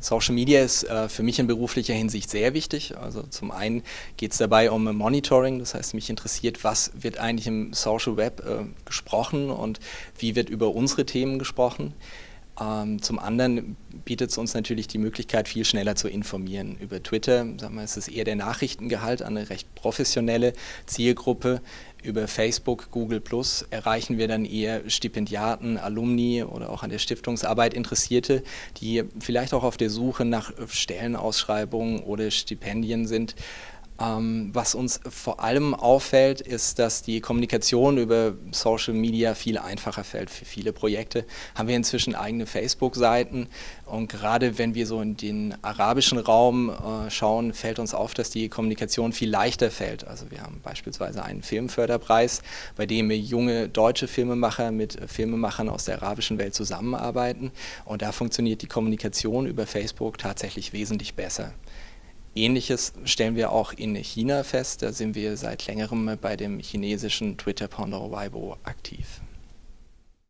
Social Media ist äh, für mich in beruflicher Hinsicht sehr wichtig. Also zum einen geht es dabei um Monitoring, das heißt mich interessiert, was wird eigentlich im Social Web äh, gesprochen und wie wird über unsere Themen gesprochen. Ähm, zum anderen bietet es uns natürlich die Möglichkeit, viel schneller zu informieren. Über Twitter sagen wir, ist es eher der Nachrichtengehalt an eine recht professionelle Zielgruppe. Über Facebook, Google Plus erreichen wir dann eher Stipendiaten, Alumni oder auch an der Stiftungsarbeit Interessierte, die vielleicht auch auf der Suche nach Stellenausschreibungen oder Stipendien sind. Ähm, was uns vor allem auffällt, ist, dass die Kommunikation über Social Media viel einfacher fällt. Für viele Projekte haben wir inzwischen eigene Facebook-Seiten und gerade wenn wir so in den arabischen Raum äh, schauen, fällt uns auf, dass die Kommunikation viel leichter fällt. Also wir haben beispielsweise einen Filmförderpreis, bei dem junge deutsche Filmemacher mit Filmemachern aus der arabischen Welt zusammenarbeiten und da funktioniert die Kommunikation über Facebook tatsächlich wesentlich besser. Ähnliches stellen wir auch in China fest. Da sind wir seit längerem bei dem chinesischen Twitter-Pendant Weibo aktiv.